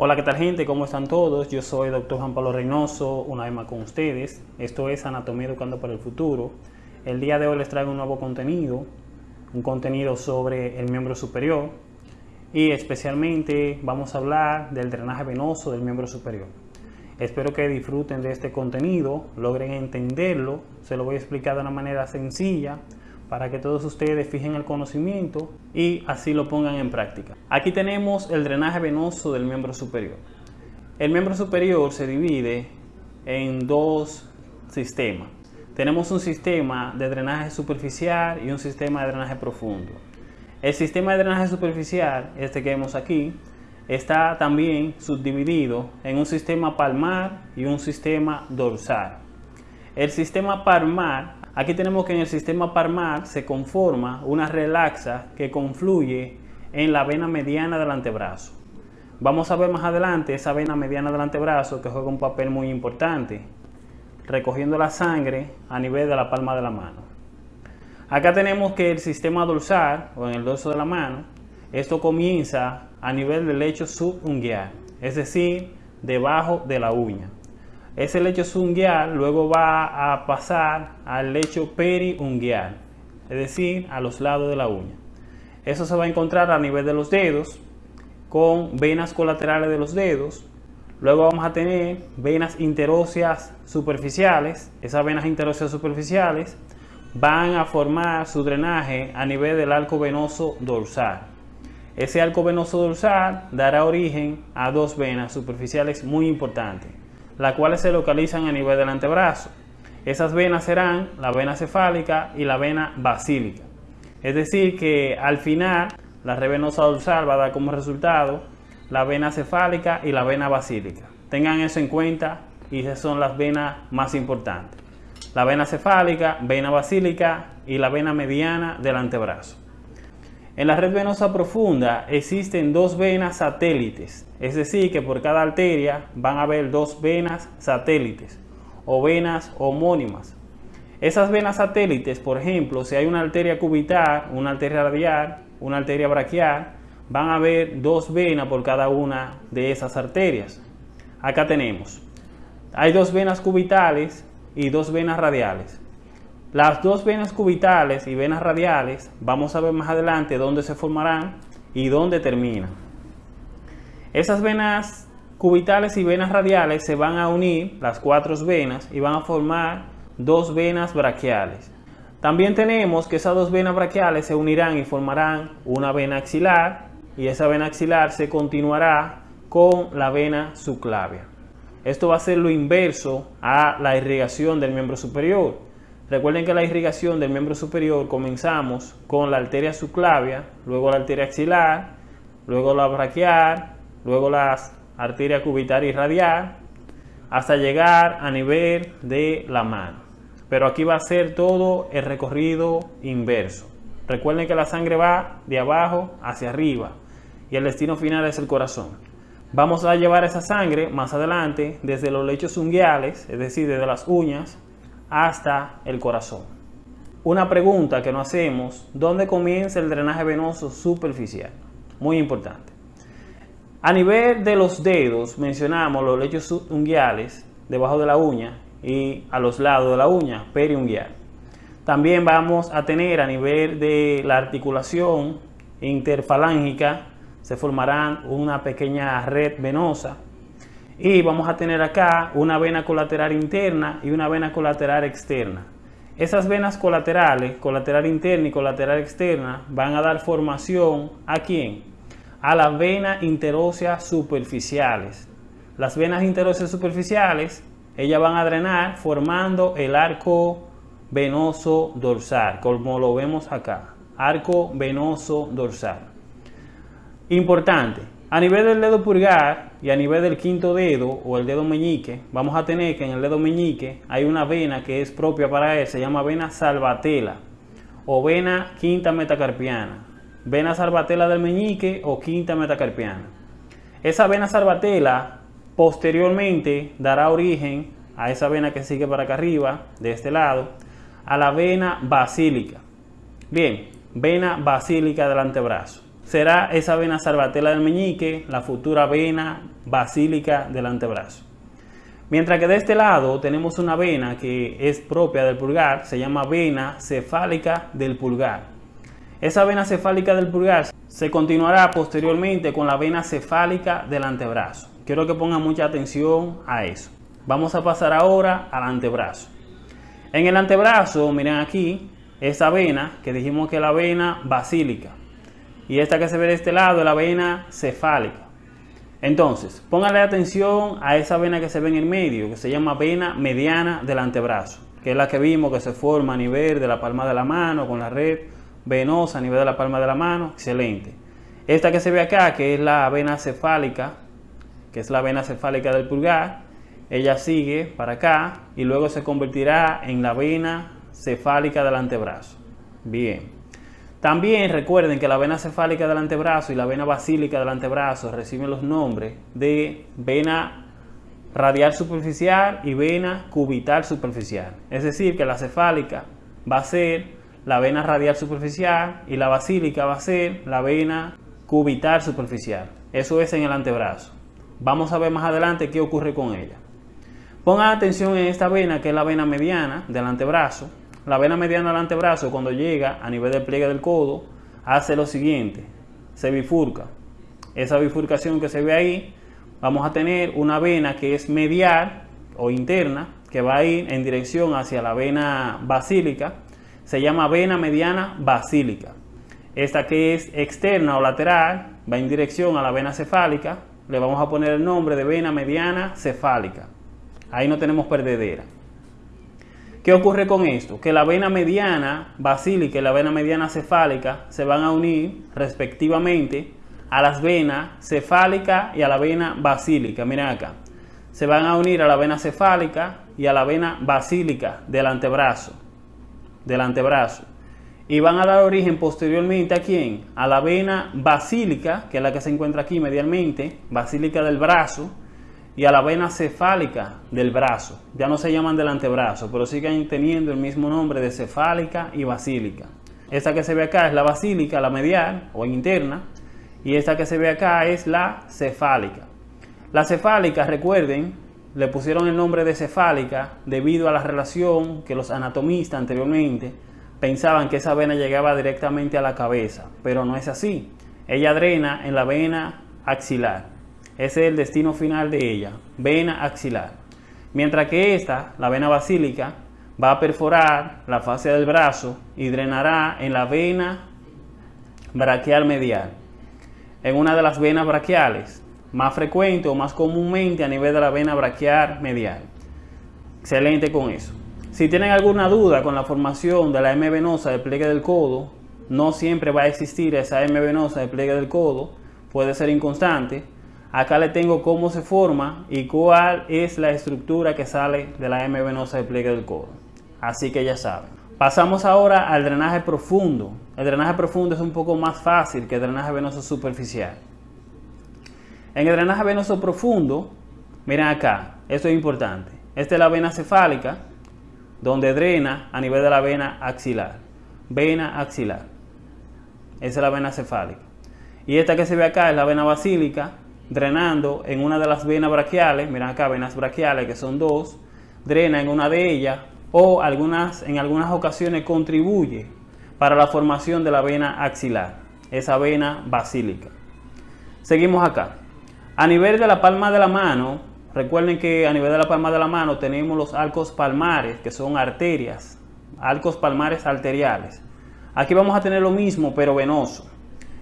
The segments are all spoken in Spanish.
Hola, ¿qué tal gente? ¿Cómo están todos? Yo soy Dr. Juan Pablo Reynoso, una vez más con ustedes. Esto es Anatomía Educando para el Futuro. El día de hoy les traigo un nuevo contenido, un contenido sobre el miembro superior y especialmente vamos a hablar del drenaje venoso del miembro superior. Espero que disfruten de este contenido, logren entenderlo, se lo voy a explicar de una manera sencilla para que todos ustedes fijen el conocimiento y así lo pongan en práctica. Aquí tenemos el drenaje venoso del miembro superior. El miembro superior se divide en dos sistemas. Tenemos un sistema de drenaje superficial y un sistema de drenaje profundo. El sistema de drenaje superficial, este que vemos aquí, está también subdividido en un sistema palmar y un sistema dorsal. El sistema palmar Aquí tenemos que en el sistema palmar se conforma una relaxa que confluye en la vena mediana del antebrazo. Vamos a ver más adelante esa vena mediana del antebrazo que juega un papel muy importante, recogiendo la sangre a nivel de la palma de la mano. Acá tenemos que el sistema dorsal, o en el dorso de la mano, esto comienza a nivel del lecho subunguial, es decir, debajo de la uña. Ese lecho subunguial luego va a pasar al lecho periunguial, es decir, a los lados de la uña. Eso se va a encontrar a nivel de los dedos, con venas colaterales de los dedos. Luego vamos a tener venas interóseas superficiales. Esas venas interóseas superficiales van a formar su drenaje a nivel del arco venoso dorsal. Ese arco venoso dorsal dará origen a dos venas superficiales muy importantes las cuales se localizan a nivel del antebrazo. Esas venas serán la vena cefálica y la vena basílica. Es decir, que al final la red venosa dorsal va a dar como resultado la vena cefálica y la vena basílica. Tengan eso en cuenta y esas son las venas más importantes. La vena cefálica, vena basílica y la vena mediana del antebrazo. En la red venosa profunda existen dos venas satélites, es decir, que por cada arteria van a haber dos venas satélites o venas homónimas. Esas venas satélites, por ejemplo, si hay una arteria cubital, una arteria radial, una arteria braquial, van a haber dos venas por cada una de esas arterias. Acá tenemos, hay dos venas cubitales y dos venas radiales. Las dos venas cubitales y venas radiales, vamos a ver más adelante dónde se formarán y dónde terminan. Esas venas cubitales y venas radiales se van a unir, las cuatro venas, y van a formar dos venas braquiales. También tenemos que esas dos venas braquiales se unirán y formarán una vena axilar, y esa vena axilar se continuará con la vena subclavia. Esto va a ser lo inverso a la irrigación del miembro superior. Recuerden que la irrigación del miembro superior comenzamos con la arteria subclavia, luego la arteria axilar, luego la braquial, luego las arteria cubital y radial, hasta llegar a nivel de la mano. Pero aquí va a ser todo el recorrido inverso. Recuerden que la sangre va de abajo hacia arriba y el destino final es el corazón. Vamos a llevar esa sangre más adelante desde los lechos unguiales, es decir, desde las uñas, hasta el corazón. Una pregunta que nos hacemos, ¿dónde comienza el drenaje venoso superficial? Muy importante. A nivel de los dedos mencionamos los lechos unguiales debajo de la uña y a los lados de la uña, periunguial. También vamos a tener a nivel de la articulación interfalángica, se formarán una pequeña red venosa y vamos a tener acá una vena colateral interna y una vena colateral externa. Esas venas colaterales, colateral interna y colateral externa, van a dar formación ¿a quién? A las venas interóseas superficiales. Las venas interóseas superficiales, ellas van a drenar formando el arco venoso dorsal, como lo vemos acá. Arco venoso dorsal. Importante, a nivel del dedo pulgar y a nivel del quinto dedo o el dedo meñique, vamos a tener que en el dedo meñique hay una vena que es propia para él, se llama vena salvatela o vena quinta metacarpiana. Vena salvatela del meñique o quinta metacarpiana. Esa vena salvatela posteriormente dará origen a esa vena que sigue para acá arriba, de este lado, a la vena basílica. Bien, vena basílica del antebrazo. Será esa vena salvatela del meñique, la futura vena basílica del antebrazo. Mientras que de este lado tenemos una vena que es propia del pulgar, se llama vena cefálica del pulgar. Esa vena cefálica del pulgar se continuará posteriormente con la vena cefálica del antebrazo. Quiero que pongan mucha atención a eso. Vamos a pasar ahora al antebrazo. En el antebrazo, miren aquí, esa vena que dijimos que es la vena basílica. Y esta que se ve de este lado es la vena cefálica. Entonces, póngale atención a esa vena que se ve en el medio, que se llama vena mediana del antebrazo, que es la que vimos que se forma a nivel de la palma de la mano, con la red venosa a nivel de la palma de la mano, excelente. Esta que se ve acá, que es la vena cefálica, que es la vena cefálica del pulgar, ella sigue para acá y luego se convertirá en la vena cefálica del antebrazo. Bien. También recuerden que la vena cefálica del antebrazo y la vena basílica del antebrazo reciben los nombres de vena radial superficial y vena cubital superficial. Es decir, que la cefálica va a ser la vena radial superficial y la basílica va a ser la vena cubital superficial. Eso es en el antebrazo. Vamos a ver más adelante qué ocurre con ella. Pongan atención en esta vena que es la vena mediana del antebrazo la vena mediana del antebrazo cuando llega a nivel del pliegue del codo hace lo siguiente, se bifurca. Esa bifurcación que se ve ahí, vamos a tener una vena que es medial o interna, que va a ir en dirección hacia la vena basílica, se llama vena mediana basílica. Esta que es externa o lateral, va en dirección a la vena cefálica, le vamos a poner el nombre de vena mediana cefálica. Ahí no tenemos perdedera. ¿Qué ocurre con esto? Que la vena mediana basílica y la vena mediana cefálica se van a unir respectivamente a las venas cefálica y a la vena basílica. Miren acá. Se van a unir a la vena cefálica y a la vena basílica del antebrazo. Del antebrazo. Y van a dar origen posteriormente a quién? A la vena basílica, que es la que se encuentra aquí medialmente, basílica del brazo, y a la vena cefálica del brazo. Ya no se llaman del antebrazo, pero siguen teniendo el mismo nombre de cefálica y basílica. Esta que se ve acá es la basílica, la medial o interna, y esta que se ve acá es la cefálica. La cefálica, recuerden, le pusieron el nombre de cefálica debido a la relación que los anatomistas anteriormente pensaban que esa vena llegaba directamente a la cabeza, pero no es así. Ella drena en la vena axilar. Ese es el destino final de ella, vena axilar. Mientras que esta, la vena basílica, va a perforar la fase del brazo y drenará en la vena braquial medial. En una de las venas braquiales, más frecuente o más comúnmente a nivel de la vena braquial medial. Excelente con eso. Si tienen alguna duda con la formación de la M venosa del pliegue del codo, no siempre va a existir esa M venosa del pliegue del codo, puede ser inconstante, Acá le tengo cómo se forma y cuál es la estructura que sale de la M venosa de pliegue del codo. Así que ya saben. Pasamos ahora al drenaje profundo. El drenaje profundo es un poco más fácil que el drenaje venoso superficial. En el drenaje venoso profundo, miren acá, esto es importante. Esta es la vena cefálica, donde drena a nivel de la vena axilar. Vena axilar. Esa es la vena cefálica. Y esta que se ve acá es la vena basílica, drenando en una de las venas braquiales, miren acá venas braquiales que son dos, drena en una de ellas o algunas, en algunas ocasiones contribuye para la formación de la vena axilar, esa vena basílica. Seguimos acá. A nivel de la palma de la mano, recuerden que a nivel de la palma de la mano tenemos los arcos palmares, que son arterias, arcos palmares arteriales. Aquí vamos a tener lo mismo, pero venoso.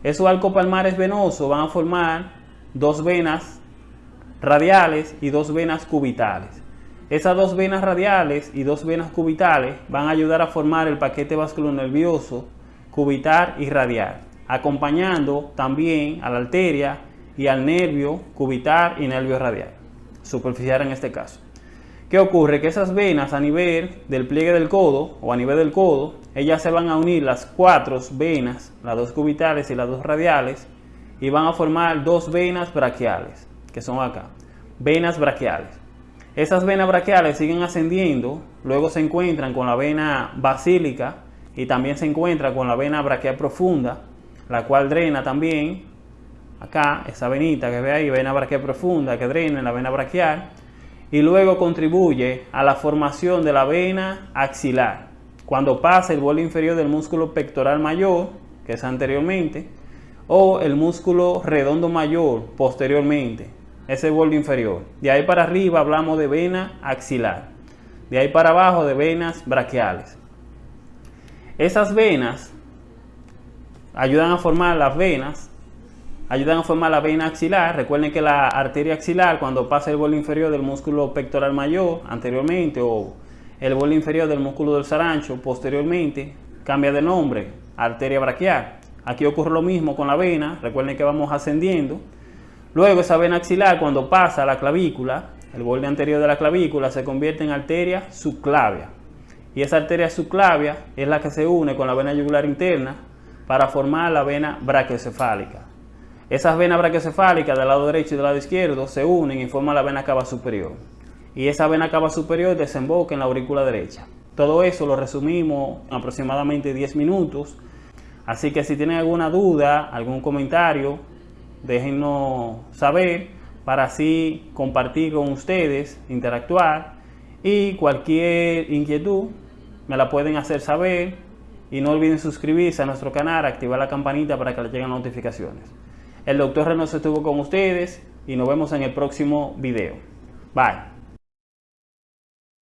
Esos arcos palmares venosos van a formar dos venas radiales y dos venas cubitales. Esas dos venas radiales y dos venas cubitales van a ayudar a formar el paquete nervioso cubital y radial, acompañando también a la arteria y al nervio cubital y nervio radial, superficial en este caso. ¿Qué ocurre? Que esas venas a nivel del pliegue del codo o a nivel del codo, ellas se van a unir las cuatro venas, las dos cubitales y las dos radiales, y van a formar dos venas braquiales, que son acá, venas braquiales. Esas venas braquiales siguen ascendiendo, luego se encuentran con la vena basílica y también se encuentran con la vena braquial profunda. la cual drena también acá, esa venita que ve ahí, vena braquial profunda que drena en la vena braquial y luego contribuye a la formación de la vena axilar. Cuando pasa el borde inferior del músculo pectoral mayor, que es anteriormente, o el músculo redondo mayor posteriormente, ese borde inferior. De ahí para arriba hablamos de vena axilar. De ahí para abajo de venas braquiales. Esas venas ayudan a formar las venas, ayudan a formar la vena axilar. Recuerden que la arteria axilar, cuando pasa el borde inferior del músculo pectoral mayor anteriormente, o el borde inferior del músculo del sarancho posteriormente, cambia de nombre, arteria braquial. Aquí ocurre lo mismo con la vena, recuerden que vamos ascendiendo. Luego esa vena axilar, cuando pasa a la clavícula, el borde anterior de la clavícula, se convierte en arteria subclavia. Y esa arteria subclavia es la que se une con la vena yugular interna para formar la vena brachiocefálica. Esas venas brachiocefálicas del lado derecho y del lado izquierdo se unen y forman la vena cava superior. Y esa vena cava superior desemboca en la aurícula derecha. Todo eso lo resumimos en aproximadamente 10 minutos. Así que si tienen alguna duda, algún comentario, déjenos saber para así compartir con ustedes, interactuar y cualquier inquietud me la pueden hacer saber y no olviden suscribirse a nuestro canal, activar la campanita para que les lleguen notificaciones. El doctor Reynoso estuvo con ustedes y nos vemos en el próximo video. Bye.